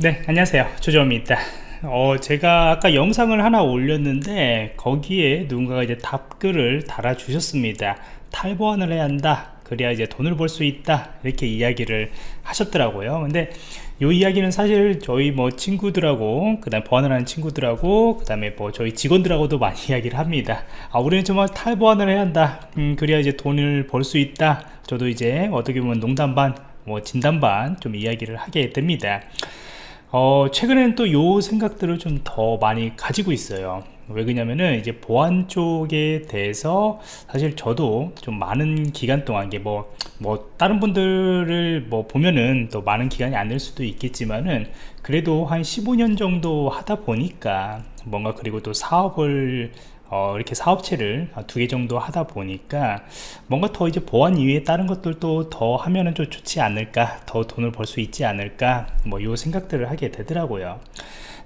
네 안녕하세요. 조정입니다. 어, 제가 아까 영상을 하나 올렸는데 거기에 누군가가 이제 답글을 달아 주셨습니다. 탈보안을 해야 한다. 그래야 이제 돈을 벌 수 있다. 이렇게 이야기를 하셨더라고요. 근데 이 이야기는 사실 저희 뭐 친구들하고 그 다음 보안을 하는 친구들하고 그 다음에 뭐 저희 직원들하고도 많이 이야기를 합니다. 아 우리는 정말 탈보안을 해야 한다. 음, 그래야 이제 돈을 벌 수 있다. 저도 이제 어떻게 보면 농담 반 뭐 진담 반 좀 이야기를 하게 됩니다 어, 최근에는 또 요 생각들을 좀 더 많이 가지고 있어요. 왜 그러냐면은 이제 보안 쪽에 대해서 사실 저도 좀 많은 기간 동안 이게 뭐, 뭐, 다른 분들을 뭐 보면은 또 많은 기간이 안 될 수도 있겠지만은 그래도 한 15년 정도 하다 보니까 뭔가 그리고 또 사업을 어, 이렇게 사업체를 두 개 정도 하다 보니까 뭔가 더 이제 보안 이외에 다른 것들도 더 하면은 좀 좋지 않을까 더 돈을 벌 수 있지 않을까 뭐 요 생각들을 하게 되더라고요.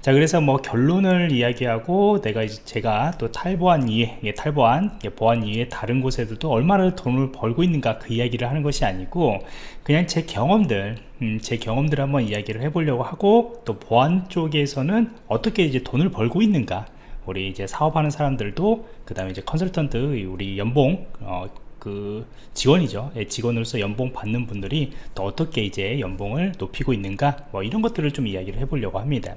자 그래서 뭐 결론을 이야기하고 내가 이제 제가 또 탈보안 이외 예, 탈보안 예, 보안 이외 다른 곳에서도 얼마나 돈을 벌고 있는가 그 이야기를 하는 것이 아니고 그냥 제 경험들 음, 제 경험들 한번 이야기를 해보려고 하고 또 보안 쪽에서는 어떻게 이제 돈을 벌고 있는가 우리 이제 사업하는 사람들도 그 다음에 이제 컨설턴트 우리 연봉 어, 그 직원이죠. 예, 직원으로서 연봉 받는 분들이 또 어떻게 이제 연봉을 높이고 있는가 뭐 이런 것들을 좀 이야기를 해보려고 합니다.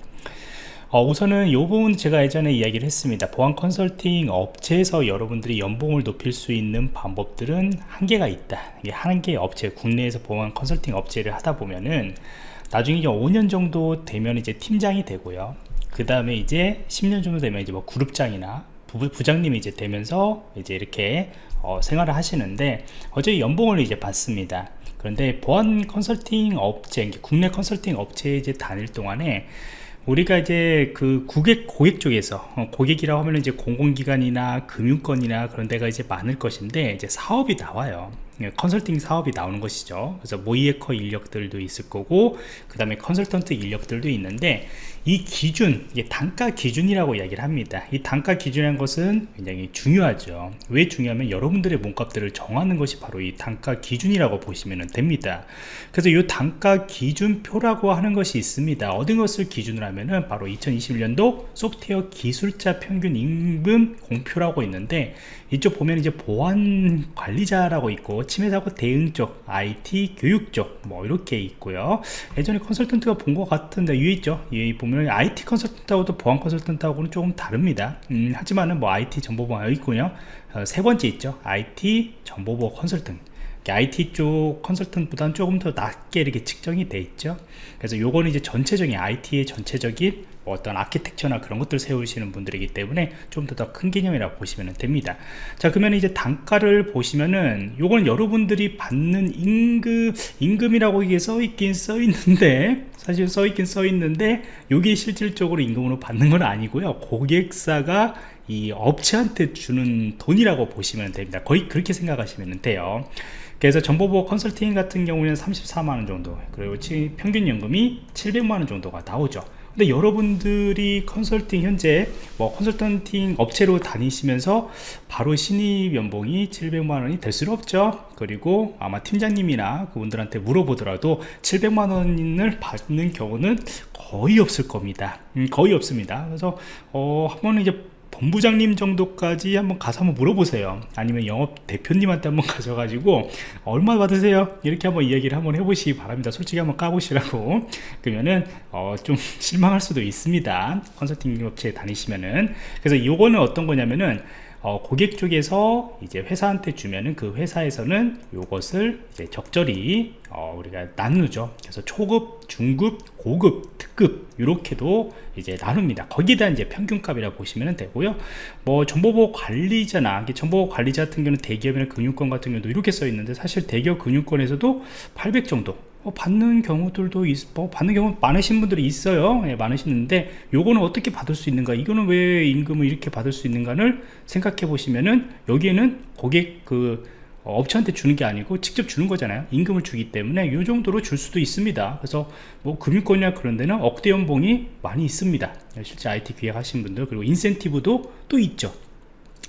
어, 우선은 이 부분 제가 예전에 이야기를 했습니다. 보안 컨설팅 업체에서 여러분들이 연봉을 높일 수 있는 방법들은 한계가 있다. 이게 한계 업체 국내에서 보안 컨설팅 업체를 하다 보면은 나중에 이제 5년 정도 되면 이제 팀장이 되고요 그 다음에 이제 10년 정도 되면 이제 뭐 그룹장이나 부, 부장님이 이제 되면서 이제 이렇게 어, 생활을 하시는데 어제 연봉을 이제 받습니다. 그런데 보안 컨설팅 업체 국내 컨설팅 업체에 이제 다닐 동안에 우리가 이제 그 고객 고객 쪽에서 어, 고객이라고 하면 이제 공공기관이나 금융권이나 그런 데가 이제 많을 것인데 이제 사업이 나와요. 예, 컨설팅 사업이 나오는 것이죠. 그래서 모이에커 인력들도 있을 거고 그 다음에 컨설턴트 인력들도 있는데 이 기준 이게 단가 기준이라고 이야기를 합니다. 이 단가 기준이라는 것은 굉장히 중요하죠. 왜 중요하면 여러분들의 몸값들을 정하는 것이 바로 이 단가 기준이라고 보시면 됩니다. 그래서 이 단가 기준표라고 하는 것이 있습니다. 어떤 것을 기준으로 하면은 바로 2021년도 소프트웨어 기술자 평균 임금 공표라고 있는데 이쪽 보면 이제 보안 관리자라고 있고 침해 사고 대응 쪽, IT 교육 쪽 뭐 이렇게 있고요. 예전에 컨설턴트가 본 것 같은데 위에 있죠. 위 보면 IT 컨설턴트하고도 보안 컨설턴트하고는 조금 다릅니다. 음, 하지만은 뭐 IT 정보보안 있군요. 어, 세 번째 있죠. IT 정보보안 컨설턴트. IT 쪽 컨설턴트보다는 조금 더 낮게 이렇게 측정이 돼 있죠. 그래서 요거는 이제 전체적인 IT의 전체적인 어떤 아키텍처나 그런 것들 세우시는 분들이기 때문에 좀더더큰 개념이라고 보시면 됩니다. 자 그러면 이제 단가를 보시면은 요건 여러분들이 받는 임금 임금이라고 이게 써 있긴 써 있는데 사실 써 있긴 써 있는데 요게 실질적으로 임금으로 받는 건 아니고요. 고객사가 이 업체한테 주는 돈이라고 보시면 됩니다. 거의 그렇게 생각하시면 돼요. 그래서 정보보호 컨설팅 같은 경우는 34만원 정도 그리고 평균 연금이 700만원 정도가 나오죠 근데 여러분들이 컨설팅 현재 뭐 컨설팅 업체로 다니시면서 바로 신입 연봉이 700만 원이 될 수는 없죠. 그리고 아마 팀장님이나 그분들한테 물어보더라도 700만 원을 받는 경우는 거의 없을 겁니다. 음, 거의 없습니다. 그래서 어, 한번 이제 본부장님 정도까지 한번 가서 한번 물어보세요. 아니면 영업 대표님한테 한번 가셔가지고 얼마 받으세요? 이렇게 한번 이야기를 한번 해보시기 바랍니다. 솔직히 한번 까보시라고. 그러면은 어, 좀 실망할 수도 있습니다. 컨설팅 업체에 다니시면은. 그래서 요거는 어떤 거냐면은 어, 고객 쪽에서 이제 회사한테 주면은 그 회사에서는 요것을 이제 적절히 어, 우리가 나누죠. 그래서 초급 중급 고급 특급 이렇게도 이제 나눕니다. 대한 이제 평균값이라고 보시면 되고요. 뭐 정보보호 관리자나 정보보호 관리자 같은 경우는 대기업이나 금융권 같은 경우도 이렇게 써 있는데 사실 대기업 금융권에서도 800 정도 뭐 받는 경우들도 있, 뭐 받는 경우 많으신 분들이 있어요. 예, 많으시는데 요거는 어떻게 받을 수 있는가? 이거는 왜 임금을 이렇게 받을 수 있는가를 생각해 보시면은 여기에는 고객 그 업체한테 주는 게 아니고 직접 주는 거잖아요. 임금을 주기 때문에 이 정도로 줄 수도 있습니다. 그래서 뭐 금융권이나 그런 데는 억대 연봉이 많이 있습니다. 실제 IT 기획 하신 분들 그리고 인센티브도 또 있죠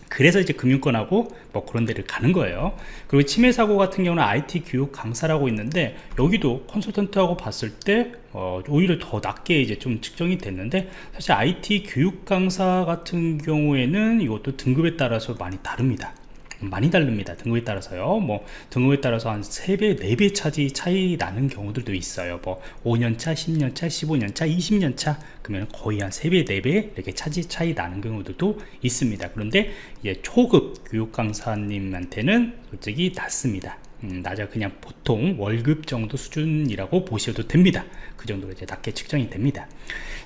그래서 이제 금융권하고 뭐 그런 데를 가는 거예요. 그리고 치매 사고 같은 경우는 IT 교육 강사라고 있는데 여기도 컨설턴트하고 봤을 때 어, 오히려 더 낮게 이제 좀 측정이 됐는데 사실 IT 교육 강사 같은 경우에는 이것도 등급에 따라서 많이 다릅니다 많이 다릅니다. 등급에 따라서요. 뭐 등급에 따라서 한 3배 4배 차지 차이 나는 경우들도 있어요. 뭐 5년차 10년차 15년차 20년차 그러면 거의 한 3배 4배 이렇게 차지 차이 나는 경우들도 있습니다. 그런데 이제 초급 교육 강사님한테는 솔직히 낮습니다. 음, 낮아 그냥 보통 월급 정도 수준이라고 보셔도 됩니다. 그 정도로 이제 낮게 측정이 됩니다.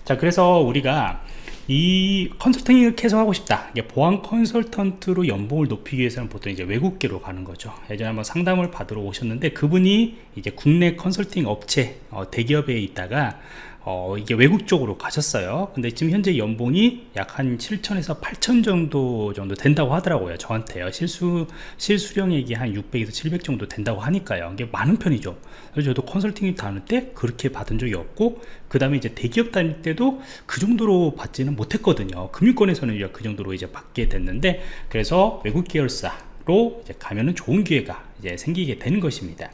자 그래서 우리가 이 컨설팅을 계속 하고 싶다. 보안 컨설턴트로 연봉을 높이기 위해서는 보통 이제 외국계로 가는 거죠. 예전에 한번 상담을 받으러 오셨는데 그분이 이제 국내 컨설팅 업체 어, 대기업에 있다가 어, 이게 외국 쪽으로 가셨어요. 근데 지금 현재 연봉이 약 한 7천에서 8천 정도 정도 된다고 하더라고요 저한테요. 실수 실수령액이 한 600에서 700 정도 된다고 하니까요. 이게 많은 편이죠. 그래서 저도 컨설팅을 다닐 때 그렇게 받은 적이 없고 그 다음에 이제 대기업 다닐 때도 그 정도로 받지는 못했거든요. 금융권에서는 그 정도로 이제 받게 됐는데 그래서 외국 계열사 로 가면은 좋은 기회가 이제 생기게 되는 것입니다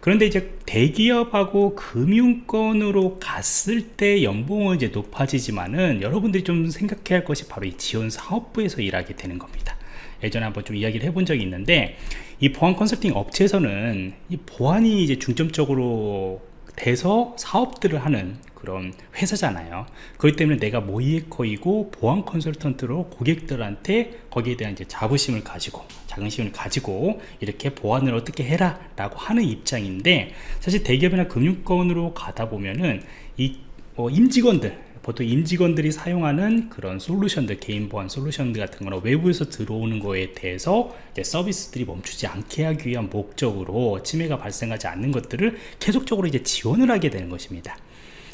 그런데 이제 대기업하고 금융권으로 갔을 때 연봉은 이제 높아지지만은 여러분들이 좀 생각해야 할 것이 바로 이 지원 사업부에서 일하게 되는 겁니다. 예전에 한번 좀 이야기를 해본 적이 있는데 이 보안 컨설팅 업체에서는 이 보안이 이제 중점적으로 돼서 사업들을 하는 그런 회사잖아요. 그렇기 때문에 내가 모이에커이고 보안 컨설턴트로 고객들한테 거기에 대한 이제 자부심을 가지고 자긍심을 가지고 이렇게 보안을 어떻게 해라 라고 하는 입장인데 사실 대기업이나 금융권으로 가다 보면은 이뭐 임직원들 보통 임직원들이 사용하는 그런 솔루션들 개인 보안 솔루션들 같은 거나 외부에서 들어오는 거에 대해서 서비스들이 멈추지 않게 하기 위한 목적으로 침해가 발생하지 않는 것들을 계속적으로 이제 지원을 하게 되는 것입니다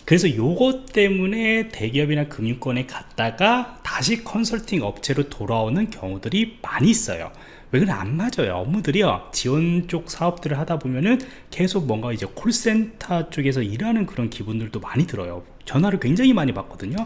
그래서 요것 때문에 대기업이나 금융권에 갔다가 다시 컨설팅 업체로 돌아오는 경우들이 많이 있어요. 왜 그래 안 맞아요? 업무들이요. 지원 쪽 사업들을 하다 보면은 계속 뭔가 이제 콜센터 쪽에서 일하는 그런 기분들도 많이 들어요. 전화를 굉장히 많이 받거든요.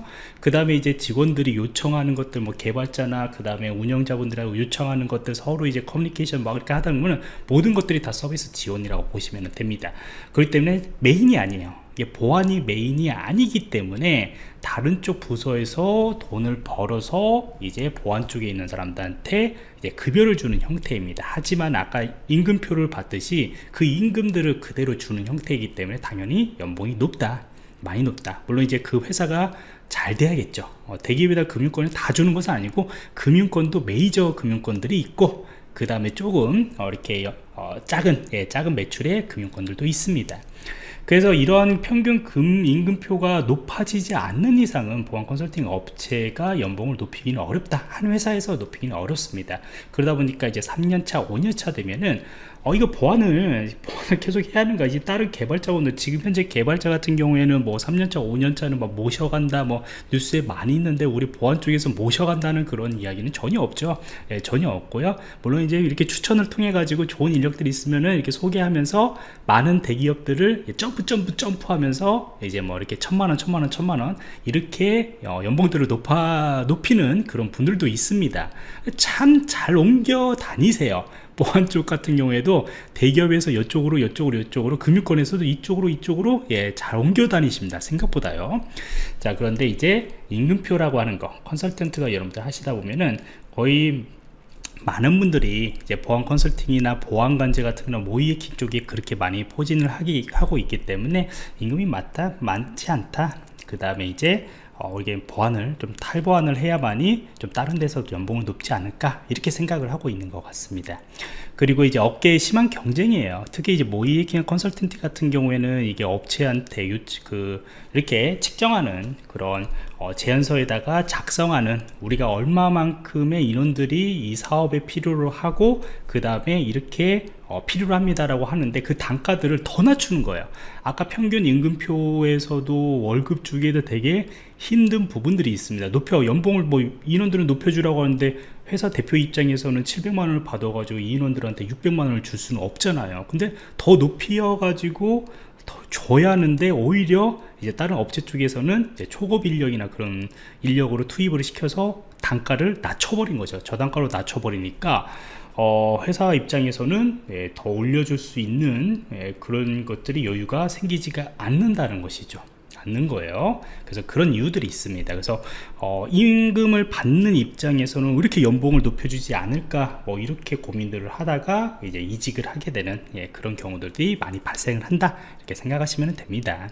그 다음에 이제 직원들이 요청하는 것들 뭐 개발자나 그 다음에 운영자분들하고 요청하는 것들 서로 이제 커뮤니케이션 막 이렇게 하다 보면 모든 것들이 다 서비스 지원이라고 보시면 됩니다. 그렇기 때문에 메인이 아니에요 보안이 메인이 아니기 때문에 다른 쪽 부서에서 돈을 벌어서 이제 보안 쪽에 있는 사람들한테 이제 급여를 주는 형태입니다. 하지만 아까 임금표를 받듯이 그 임금들을 그대로 주는 형태이기 때문에 당연히 연봉이 높다 많이 높다. 물론 이제 그 회사가 잘 돼야겠죠. 어, 대기업이다 금융권을 다 주는 것은 아니고 금융권도 메이저 금융권들이 있고 그 다음에 조금 어, 이렇게 어, 작은 예, 작은 매출의 금융권들도 있습니다 그래서 이러한 평균 금 임금표가 높아지지 않는 이상은 보안 컨설팅 업체가 연봉을 높이기는 어렵다. 한 회사에서 높이기는 어렵습니다. 그러다 보니까 이제 3년차 5년차 되면은 어 이거 보안을 보안을 계속 해야 하는가? 이제 다른 개발자분들 지금 현재 개발자 같은 경우에는 뭐 3년차 5년차는 막 모셔간다 뭐 뉴스에 많이 있는데 우리 보안 쪽에서 모셔간다는 그런 이야기는 전혀 없죠. 예, 전혀 없고요. 물론 이제 이렇게 추천을 통해 가지고 좋은 인력들이 있으면은 이렇게 소개하면서 많은 대기업들을 점프 점프 점프 하면서 이제 뭐 이렇게 천만원 천만원 천만원 이렇게 어, 연봉들을 높아 높이는 그런 분들도 있습니다. 참 잘 옮겨 다니세요 보안 쪽 같은 경우에도 대기업에서 이쪽으로 이쪽으로 이쪽으로 금융권에서도 이쪽으로 이쪽으로 예, 잘 옮겨 다니십니다. 생각보다요. 자 그런데 이제 임금표라고 하는 거 컨설턴트가 여러분들 하시다 보면은 거의 많은 분들이 이제 보안 컨설팅이나 보안 관제 같은 거 모이에킹 쪽에 그렇게 많이 포진을 하기, 하고 있기 때문에 임금이 맞다 많지 않다. 그 다음에 이제 어, 이게 보안을 좀 탈보안을 해야만이 좀 다른 데서 연봉을 높지 않을까 이렇게 생각을 하고 있는 것 같습니다. 그리고 이제 업계에 심한 경쟁이에요. 특히 이제 모이에킹 컨설턴트 같은 경우에는 이게 업체한테 유치, 그 이렇게 측정하는 그런 어, 제안서에다가 작성하는 우리가 얼마만큼의 인원들이 이 사업에 필요로 하고 그 다음에 이렇게 어, 필요로 합니다 라고 하는데 그 단가들을 더 낮추는 거예요. 아까 평균 임금표에서도 월급 주기에도 되게 힘든 부분들이 있습니다. 높여 연봉을 뭐 인원들은 높여주라고 하는데 회사 대표 입장에서는 700만 원을 받아가지고 인원들한테 600만 원을 줄 수는 없잖아요. 근데 더 높여 가지고 더 줘야 하는데 오히려 이제 다른 업체 쪽에서는 초급 인력이나 그런 인력으로 투입을 시켜서 단가를 낮춰버린 거죠. 저단가로 낮춰버리니까 어, 회사 입장에서는 예, 더 올려줄 수 있는 예, 그런 것들이 여유가 생기지가 않는다는 것이죠. 않는 거예요. 그래서 그런 이유들이 있습니다. 그래서 어, 임금을 받는 입장에서는 왜 이렇게 연봉을 높여주지 않을까? 뭐 이렇게 고민들을 하다가 이제 이직을 하게 되는 예, 그런 경우들이 많이 발생을 한다. 이렇게 생각하시면 됩니다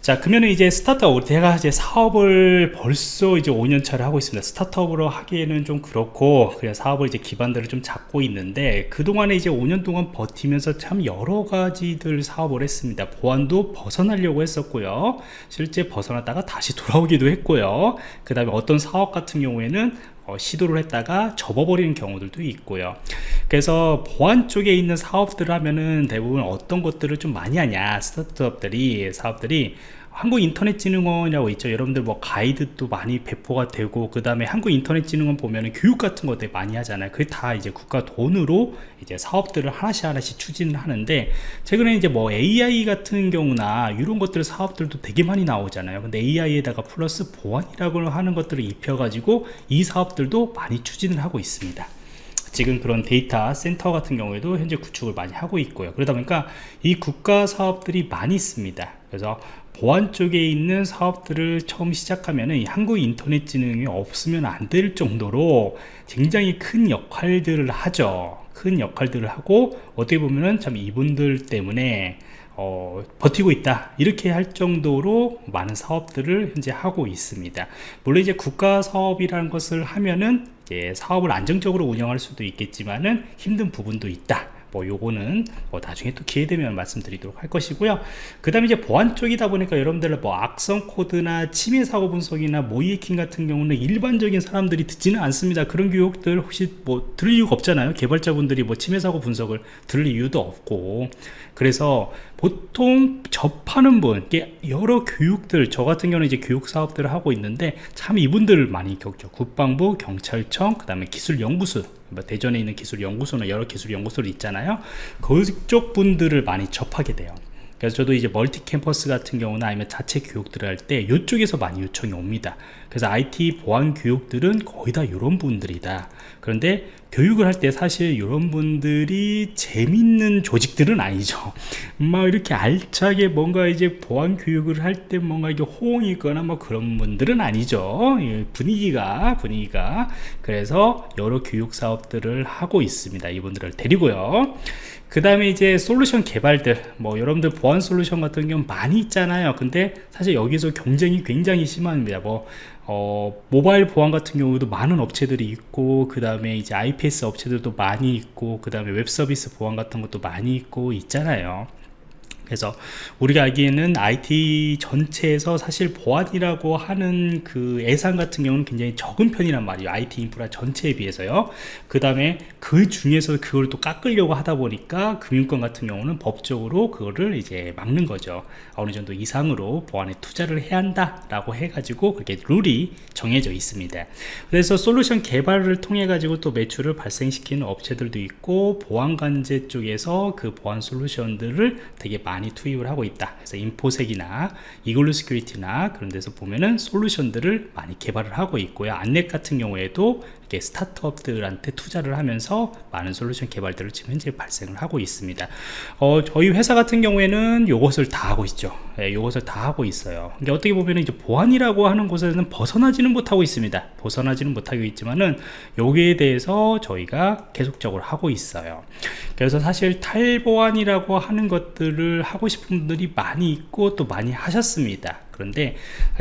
자 그러면 이제 스타트업 제가 이제 사업을 벌써 이제 5년 차를 하고 있습니다. 스타트업으로 하기에는 좀 그렇고 그냥 사업을 이제 기반들을 좀 잡고 있는데 그동안에 이제 5년 동안 버티면서 참 여러 가지들 사업을 했습니다. 보안도 벗어나려고 했었고요. 실제 벗어났다가 다시 돌아오기도 했고요. 그 다음에 어떤 사업 같은 경우에는 어, 시도를 했다가 접어버리는 경우들도 있고요. 그래서 보안 쪽에 있는 사업들을 하면은 대부분 어떤 것들을 좀 많이 하냐 스타트업들이 사업들이 한국인터넷진흥원이라고 있죠. 여러분들 뭐 가이드도 많이 배포가 되고 그 다음에 한국인터넷진흥원 보면은 교육 같은 것들 많이 하잖아요. 그게 다 이제 국가 돈으로 이제 사업들을 하나씩 하나씩 추진을 하는데 최근에 이제 뭐 AI 같은 경우나 이런 것들 사업들도 되게 많이 나오잖아요. 근데 AI에다가 플러스 보안이라고 하는 것들을 입혀 가지고 이 사업들도 많이 추진을 하고 있습니다. 지금 그런 데이터 센터 같은 경우에도 현재 구축을 많이 하고 있고요. 그러다 보니까 이 국가 사업들이 많이 있습니다. 그래서 보안 쪽에 있는 사업들을 처음 시작하면 한국인터넷진흥이 없으면 안 될 정도로 굉장히 큰 역할들을 하죠. 큰 역할들을 하고 어떻게 보면은 참 이분들 때문에 어, 버티고 있다. 이렇게 할 정도로 많은 사업들을 현재 하고 있습니다. 물론 이제 국가 사업이라는 것을 하면은 사업을 안정적으로 운영할 수도 있겠지만은 힘든 부분도 있다 뭐 요거는 뭐 나중에 또 기회 되면 말씀드리도록 할 것이고요. 그 다음에 이제 보안 쪽이다 보니까 여러분들 뭐 악성 코드나 침해 사고 분석이나 모의 해킹 같은 경우는 일반적인 사람들이 듣지는 않습니다. 그런 교육들 혹시 뭐 들을 이유가 없잖아요. 개발자분들이 뭐 침해 사고 분석을 들을 이유도 없고. 그래서 보통 접하는 분 여러 교육들 저 같은 경우는 이제 교육 사업들을 하고 있는데 참 이분들을 많이 겪죠. 국방부 경찰청 그 다음에 기술연구소. 뭐 대전에 있는 기술연구소나 여러 기술연구소를 있잖아요. 그쪽 분들을 많이 접하게 돼요. 그래서 저도 이제 멀티 캠퍼스 같은 경우나 아니면 자체 교육들을 할 때 이쪽에서 많이 요청이 옵니다. 그래서 IT 보안 교육들은 거의 다 이런 분들이다. 그런데 교육을 할 때 사실 이런 분들이 재밌는 조직들은 아니죠. 막 이렇게 알차게 뭔가 이제 보안 교육을 할 때 뭔가 이게 호응이 있거나 뭐 그런 분들은 아니죠. 분위기가 분위기가. 그래서 여러 교육 사업들을 하고 있습니다. 이분들을 데리고요. 그 다음에 이제 솔루션 개발들. 뭐 여러분들 보안 솔루션 같은 경우 많이 있잖아요. 근데 사실 여기서 경쟁이 굉장히 심합니다. 뭐 어, 모바일 보안 같은 경우도 많은 업체들이 있고 그 다음에 이제 IPS 업체들도 많이 있고 그 다음에 웹 서비스 보안 같은 것도 많이 있고 있잖아요 그래서 우리가 알기에는 IT 전체에서 사실 보안이라고 하는 그 예산 같은 경우는 굉장히 적은 편이란 말이에요 IT 인프라 전체에 비해서요. 그 다음에 그 중에서 그걸 또 깎으려고 하다 보니까 금융권 같은 경우는 법적으로 그거를 이제 막는 거죠. 어느 정도 이상으로 보안에 투자를 해야 한다 라고 해가지고 그게 룰이 정해져 있습니다. 그래서 솔루션 개발을 통해 가지고 또 매출을 발생시키는 업체들도 있고 보안관제 쪽에서 그 보안 솔루션들을 되게 많이 많이 투입을 하고 있다. 그래서 인포섹이나 이글루 시큐리티나 그런 데서 보면은 솔루션들을 많이 개발을 하고 있고요. 안랩 같은 경우에도 이렇게 스타트업들한테 투자를 하면서 많은 솔루션 개발들을 지금 현재 발생을 하고 있습니다. 어, 저희 회사 같은 경우에는 이것을 다 하고 있죠. 예, 이것을 다 하고 있어요. 근데 어떻게 보면 이제 보안이라고 하는 곳에는 벗어나지는 못하고 있습니다. 벗어나지는 못하고 있지만은 여기에 대해서 저희가 계속적으로 하고 있어요. 그래서 사실 탈보안이라고 하는 것들을 하고 싶은 분들이 많이 있고 또 많이 하셨습니다 그런데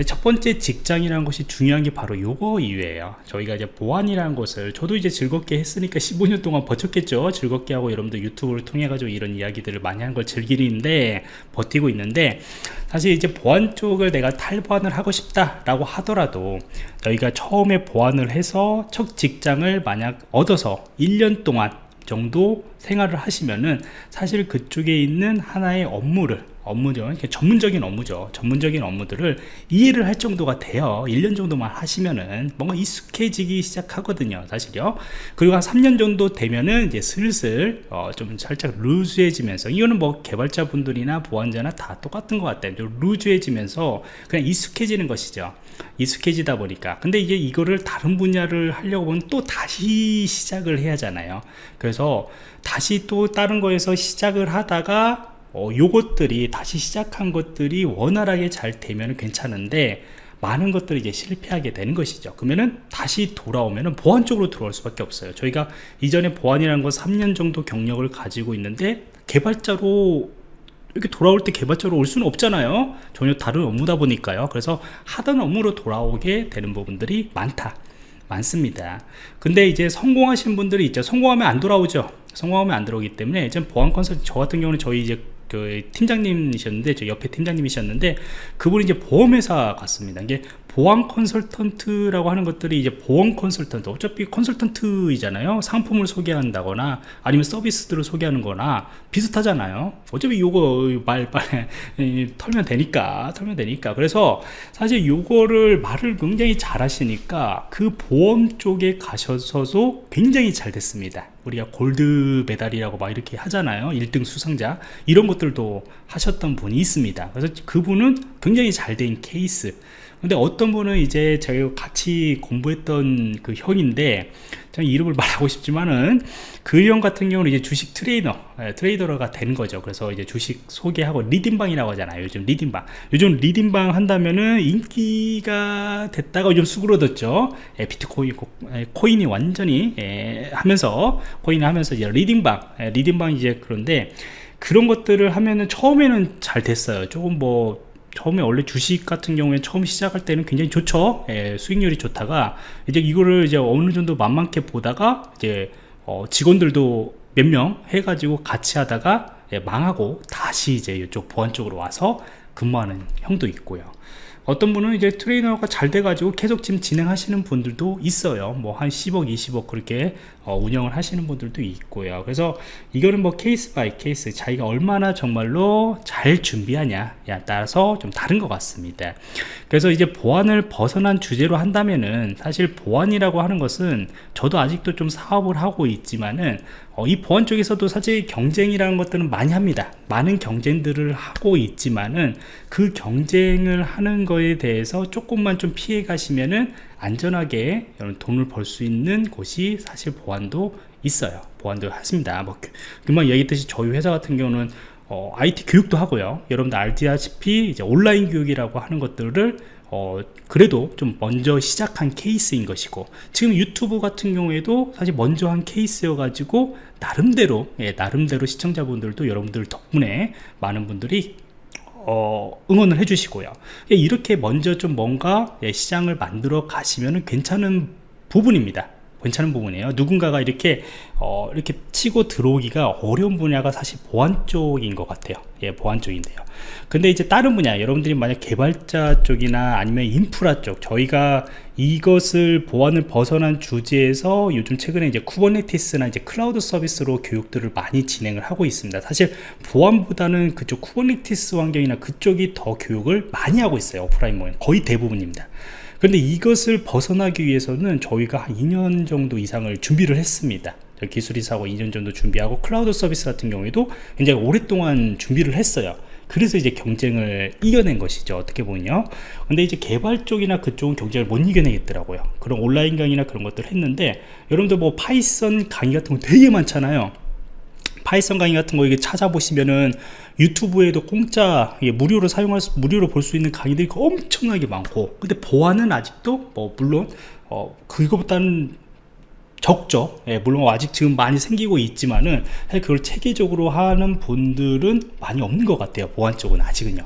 첫 번째 직장이라는 것이 중요한 게 바로 요거 이유예요. 저희가 이제 보안이라는 것을 저도 이제 즐겁게 했으니까 15년 동안 버텼겠죠. 즐겁게 하고 여러분들 유튜브를 통해 가지고 이런 이야기들을 많이 한 걸 즐기는데 버티고 있는데 사실 이제 보안 쪽을 내가 탈보안을 하고 싶다 라고 하더라도 저희가 처음에 보안을 해서 첫 직장을 만약 얻어서 1년 동안 정도 생활을 하시면은 사실 그쪽에 있는 하나의 업무를 업무죠. 전문적인 업무죠. 전문적인 업무들을 이해를 할 정도가 돼요. 1년 정도만 하시면은 뭔가 익숙해지기 시작하거든요 사실요. 그리고 한 3년 정도 되면은 이제 슬슬 어, 좀 살짝 루즈해지면서 이거는 뭐 개발자분들이나 보안자나 다 똑같은 것 같아요. 루즈해지면서 그냥 익숙해지는 것이죠. 익숙해지다 보니까. 근데 이게 이거를 다른 분야를 하려고 보면 또 다시 시작을 해야 하잖아요. 그래서 다시 또 다른 거에서 시작을 하다가 어, 요것들이 다시 시작한 것들이 원활하게 잘 되면 괜찮은데 많은 것들이 이제 실패하게 되는 것이죠. 그러면은 다시 돌아오면은 보안 쪽으로 들어올 수밖에 없어요. 저희가 이전에 보안이라는 거 3년 정도 경력을 가지고 있는데 개발자로 이렇게 돌아올 때 개발자로 올 수는 없잖아요. 전혀 다른 업무다 보니까요. 그래서 하던 업무로 돌아오게 되는 부분들이 많다. 많습니다. 근데 이제 성공하신 분들이 있죠. 성공하면 안 돌아오죠. 성공하면 안 들어오기 때문에 이제 보안 컨설팅 저 같은 경우는 저희 이제 그 팀장님이셨는데 저 옆에 팀장님이셨는데 그분이 이제 보험회사 갔습니다. 이게 보안 컨설턴트라고 하는 것들이 이제 보험 컨설턴트 어차피 컨설턴트이잖아요. 상품을 소개한다거나 아니면 서비스들을 소개하는 거나 비슷하잖아요. 어차피 요거 말 빨리 털면 되니까 털면 되니까. 그래서 사실 요거를 말을 굉장히 잘 하시니까 그 보험 쪽에 가셔서도 굉장히 잘 됐습니다. 우리가 골드 메달이라고 막 이렇게 하잖아요. 1등 수상자. 이런 것들도 하셨던 분이 있습니다. 그래서 그분은 굉장히 잘 된 케이스 근데 어떤 분은 이제 제가 같이 공부했던 그 형인데 저는 이름을 말하고 싶지만은 그 형 같은 경우는 이제 주식 트레이너 예, 트레이더가 된 거죠. 그래서 이제 주식 소개하고 리딩방이라고 하잖아요 요즘 리딩방. 요즘 리딩방 한다면은 인기가 됐다가 요즘 수그러졌죠. 예, 비트코인 예, 코인이 완전히 예, 하면서 코인을 하면서 이제 리딩방 예, 리딩방 이제 그런데 그런 것들을 하면은 처음에는 잘 됐어요. 조금 뭐 처음에 원래 주식 같은 경우에 처음 시작할 때는 굉장히 좋죠. 예, 수익률이 좋다가 이제 이거를 이제 어느 정도 만만케 보다가 이제 어, 직원들도 몇 명 해가지고 같이 하다가 예, 망하고 다시 이제 이쪽 보안 쪽으로 와서 근무하는 형도 있고요. 어떤 분은 이제 트레이너가 잘 돼가지고 계속 지금 진행하시는 분들도 있어요. 뭐 한 10억 20억 그렇게 어, 운영을 하시는 분들도 있고요. 그래서 이거는 뭐 case by case 자기가 얼마나 정말로 잘 준비하냐에 따라서 좀 다른 것 같습니다. 그래서 이제 보안을 벗어난 주제로 한다면은 사실 보안이라고 하는 것은 저도 아직도 좀 사업을 하고 있지만은 어, 이 보안 쪽에서도 사실 경쟁이라는 것들은 많이 합니다. 많은 경쟁들을 하고 있지만은 그 경쟁을 하는 거에 대해서 조금만 좀 피해 가시면은 안전하게 돈을 벌 수 있는 곳이 사실 보안도 있어요. 보안도 하십니다. 뭐 금방 얘기했듯이 저희 회사 같은 경우는 어, IT 교육도 하고요. 여러분들 알다시피 이제 온라인 교육이라고 하는 것들을 어, 그래도 좀 먼저 시작한 케이스인 것이고 지금 유튜브 같은 경우에도 사실 먼저 한 케이스여 가지고 나름대로 예, 나름대로 시청자분들도 여러분들 덕분에 많은 분들이 어, 응원을 해주시고요. 이렇게 먼저 좀 뭔가 예, 시장을 만들어 가시면 괜찮은 부분입니다. 괜찮은 부분이에요. 누군가가 이렇게 어, 이렇게 치고 들어오기가 어려운 분야가 사실 보안 쪽인 것 같아요 예 보안 쪽인데요. 근데 이제 다른 분야 여러분들이 만약 개발자 쪽이나 아니면 인프라 쪽 저희가 이것을 보안을 벗어난 주제에서 요즘 최근에 이제 쿠버네티스나 이제 클라우드 서비스로 교육들을 많이 진행을 하고 있습니다. 사실 보안보다는 그쪽 쿠버네티스 환경이나 그쪽이 더 교육을 많이 하고 있어요 오프라인 모임. 거의 대부분입니다. 그런데 이것을 벗어나기 위해서는 저희가 한 2년 정도 이상을 준비를 했습니다 기술이사고 2년 정도 준비하고 클라우드 서비스 같은 경우에도 굉장히 오랫동안 준비를 했어요. 그래서 이제 경쟁을 이겨낸 것이죠. 어떻게 보면요. 근데 이제 개발 쪽이나 그쪽은 경쟁을 못 이겨내겠더라고요. 그런 온라인 강의나 그런 것들을 했는데 여러분들 뭐 파이썬 강의 같은 거 되게 많잖아요. 파이썬 강의 같은 거 이게 찾아보시면은 유튜브에도 공짜 무료로 사용할 수, 무료로 볼 수 있는 강의들이 엄청나게 많고 근데 보안은 아직도 뭐 물론 어 그거보다는 적죠. 예, 물론 아직 지금 많이 생기고 있지만은 그걸 체계적으로 하는 분들은 많이 없는 것 같아요. 보안 쪽은 아직은요. 예,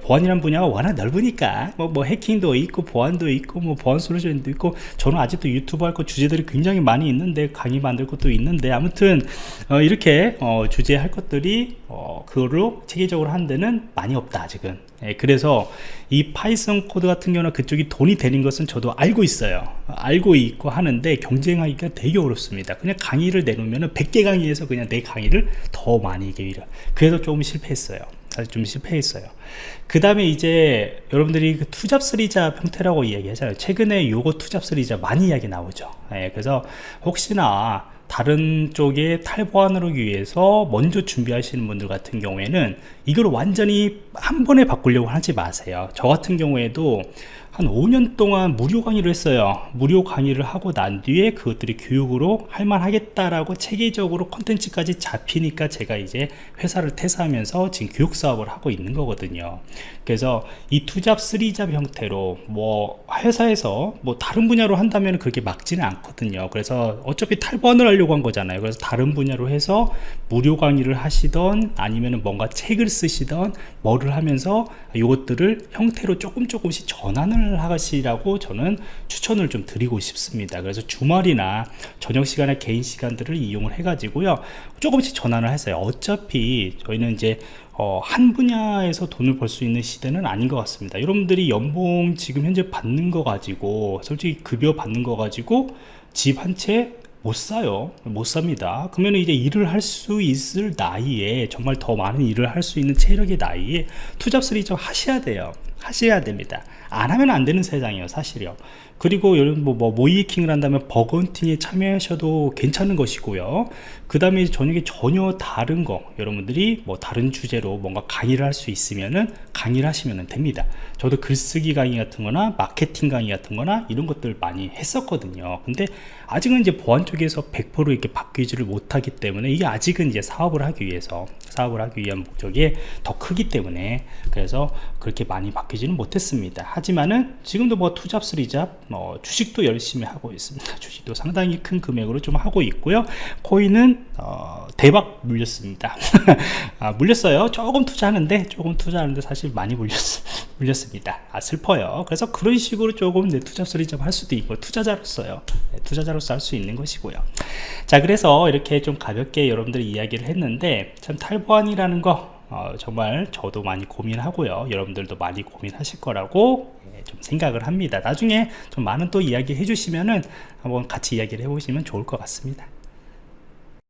보안이란 분야가 워낙 넓으니까 뭐, 뭐 해킹도 있고 보안도 있고 뭐 보안 솔루션도 있고 저는 아직도 유튜브 할 거 주제들이 굉장히 많이 있는데 강의 만들 것도 있는데 아무튼 어, 이렇게 어, 주제 할 것들이 어, 그거로 체계적으로 한 데는 많이 없다 아직은. 예, 그래서 이 파이썬 코드 같은 경우는 그쪽이 돈이 되는 것은 저도 알고 있어요. 알고 있고 하는데 경쟁하기가 되게 어렵습니다. 그냥 강의를 내놓으면 100개 강의에서 그냥 내 강의를 더 많이 얘기해요 그래서 조금 실패했어요 사실 좀 실패했어요. 그 다음에 이제 여러분들이 그 투잡 쓰리잡 형태라고 이야기하잖아요. 최근에 요거 투잡 쓰리잡 많이 이야기 나오죠. 예, 그래서 혹시나 다른 쪽에 탈보안을 위해서 먼저 준비하시는 분들 같은 경우에는 이걸 완전히 한 번에 바꾸려고 하지 마세요. 저 같은 경우에도 한 5년 동안 무료 강의를 했어요. 무료 강의를 하고 난 뒤에 그것들이 교육으로 할만하겠다라고 체계적으로 컨텐츠까지 잡히니까 제가 이제 회사를 퇴사하면서 지금 교육 사업을 하고 있는 거거든요. 그래서 이 투잡 쓰리잡 형태로 뭐 회사에서 뭐 다른 분야로 한다면 그렇게 막지는 않거든요. 그래서 어차피 탈번을 하려고 한 거잖아요. 그래서 다른 분야로 해서 무료 강의를 하시던 아니면 뭔가 책을 쓰시던 뭐를 하면서 이것들을 형태로 조금 조금씩 전환을 하시라고 저는 추천을 좀 드리고 싶습니다. 그래서 주말이나 저녁 시간에 개인 시간들을 이용을 해 가지고요. 조금씩 전환을 했어요. 어차피 저희는 이제 어, 한 분야에서 돈을 벌 수 있는 시대는 아닌 것 같습니다. 여러분들이 연봉 지금 현재 받는 거 가지고 솔직히 급여 받는 거 가지고 집 한채 못 사요. 못 삽니다. 그러면 이제 일을 할 수 있을 나이에 정말 더 많은 일을 할 수 있는 체력의 나이에 투잡 쓰리잡 하셔야 돼요 하셔야 됩니다. 안 하면 안 되는 세상이에요 사실이요 그리고 여러분 뭐, 뭐 모의해킹을 한다면 버건팅에 참여하셔도 괜찮은 것이고요. 그 다음에 저녁에 전혀 다른 거 여러분들이 뭐 다른 주제로 뭔가 강의를 할 수 있으면은 강의를 하시면 됩니다. 저도 글쓰기 강의 같은 거나 마케팅 강의 같은 거나 이런 것들 많이 했었거든요. 근데 아직은 이제 보안 쪽에서 100% 이렇게 바뀌지를 못하기 때문에 이게 아직은 이제 사업을 하기 위해서 사업을 하기 위한 목적이 더 크기 때문에 그래서 그렇게 많이 바뀌지는 못했습니다. 하지만은 지금도 뭐 투잡 쓰리잡 뭐 주식도 열심히 하고 있습니다. 주식도 상당히 큰 금액으로 좀 하고 있고요. 코인은 어, 대박 물렸습니다. 아, 물렸어요. 조금 투자하는데 조금 투자하는데 사실 많이 물렸, 물렸습니다. 아 슬퍼요. 그래서 그런 식으로 조금 내 투자 쓰리잡 할 수도 있고 투자자로서요. 네, 투자자로서 할 수 있는 것이고요. 자 그래서 이렇게 좀 가볍게 여러분들이 이야기를 했는데 참 탈보안이라는 거 어, 정말 저도 많이 고민하고요. 여러분들도 많이 고민하실 거라고 예, 좀 생각을 합니다. 나중에 좀 많은 또 이야기 해주시면은 한번 같이 이야기를 해보시면 좋을 것 같습니다